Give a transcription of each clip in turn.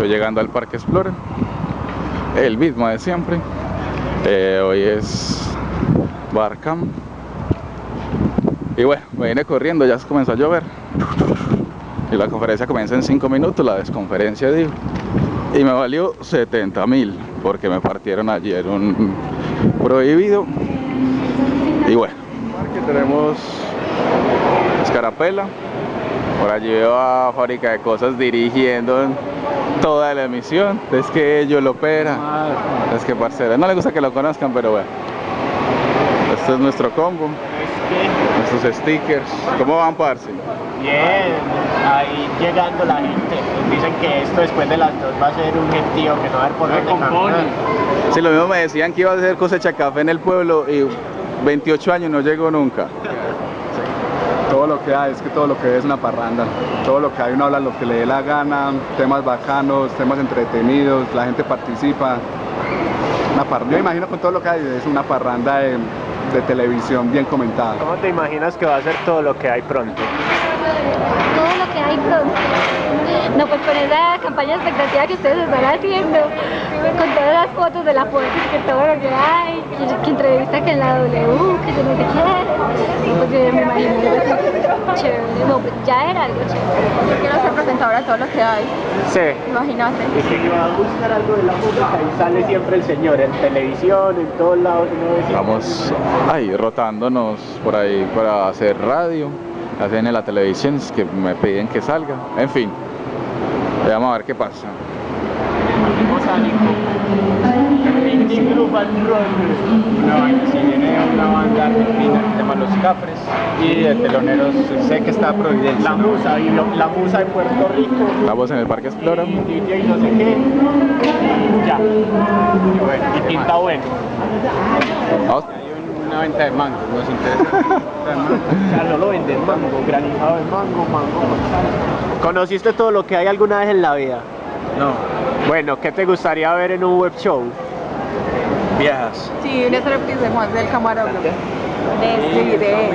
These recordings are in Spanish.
Estoy llegando al Parque Explorer, el mismo de siempre. Eh, hoy es Barcam. Y bueno, me vine corriendo, ya comenzó a llover. Y la conferencia comienza en 5 minutos, la desconferencia digo. Y me valió 70 mil, porque me partieron ayer un prohibido. Y bueno, aquí tenemos Escarapela. Por allí veo a Fábrica de Cosas dirigiendo toda la emisión. Es que ellos lo opera. Es que parcera. No le gusta que lo conozcan, pero bueno. Este es nuestro combo. Nuestros stickers. ¿Cómo van, parce? Bien, ahí llegando la gente. Dicen que esto después de las dos va a ser un gentío que no va a haber por dónde caminar. Sí, lo mismo me decían que iba a hacer cosecha café en el pueblo y 28 años no llegó nunca. Todo lo que hay, es que todo lo que hay es una parranda. Todo lo que hay uno habla lo que le dé la gana, temas bacanos, temas entretenidos, la gente participa. Una par- Yo imagino con todo lo que hay es una parranda de, de televisión bien comentada. ¿Cómo te imaginas que va a ser todo lo que hay pronto? todo lo que hay pronto. No, pues con esa campaña expectativa que ustedes están haciendo, con todas las fotos de la fuente, que todo lo que hay, que, que entrevista que en la W, que yo no sé qué, yo ya me imagino algo así chévere, no, pues ya era algo chévere. Yo quiero ser presentadora de todo lo que hay, Sí. imagínate. Es que va a buscar algo de la música y sale siempre el señor en televisión, en todos lados. Vamos ahí rotándonos por ahí para hacer radio. Hacen en la televisión es que me piden que salga. En fin, vamos a ver qué pasa. Una banda, sí, viene una banda argentina Capres. Y el telonero sé que está Providencia. La Musa, y lo- la Musa de Puerto Rico. Estamos en el Parque Explora. Y no sé qué. Ya. Y bueno, y pinta bueno. Vamos. Hay una venta de mangos, nos interesa. No lo venden mango, granizado de mango, mango manzana. ¿Conociste todo lo que hay alguna vez en la vida? No, Bueno, ¿qué te gustaría ver en un web show? viejas. Sí, un striptease de Juan del camarógrafo. Sí, de...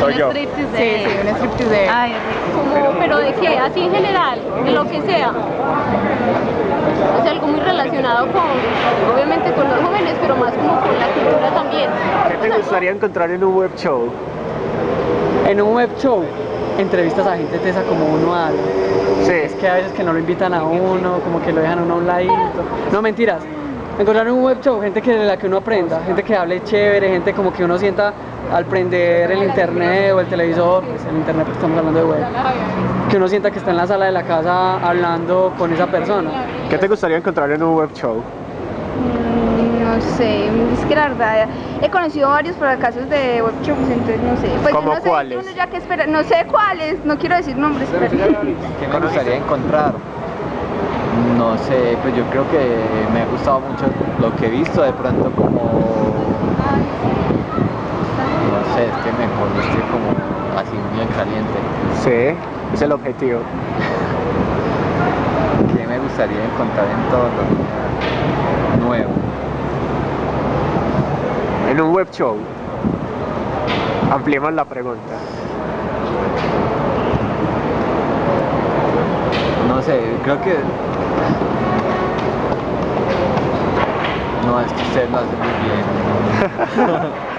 Soy yo. Sí, sí, un striptease de... Ay, como, pero de qué, así en general, de lo que sea. O sea, algo muy relacionado con, obviamente con los jóvenes, pero más como con la cultura también. ¿Qué te gustaría encontrar en un web show? En un web show entrevistas a gente tesa como uno algo. Sí. Es que a veces que no lo invitan a uno, como que lo dejan a uno a un ladito. No, mentiras. Encontrar en un web show gente que de la que uno aprenda, gente que hable chévere, gente como que uno sienta al prender el internet o el televisor, pues el internet porque estamos hablando de web, que uno sienta que está en la sala de la casa hablando con esa persona. ¿Qué te gustaría encontrar en un web show? Mm, No sé, es que la verdad he conocido varios fracasos de web shows, entonces no sé. Pues ¿Cómo yo no sé, cuáles? uno ya que espera, no sé cuáles, no quiero decir nombres, pero... ¿Qué me gustaría encontrar? No sé, pues yo creo que me ha gustado mucho lo que he visto, de pronto como... No sé, es que me estoy como así bien caliente. Sí, es el objetivo. ¿Qué me gustaría encontrar en todo lo nuevo? En un web show. Ampliemos la pregunta. No sé, creo que... No, es que usted lo hace muy bien.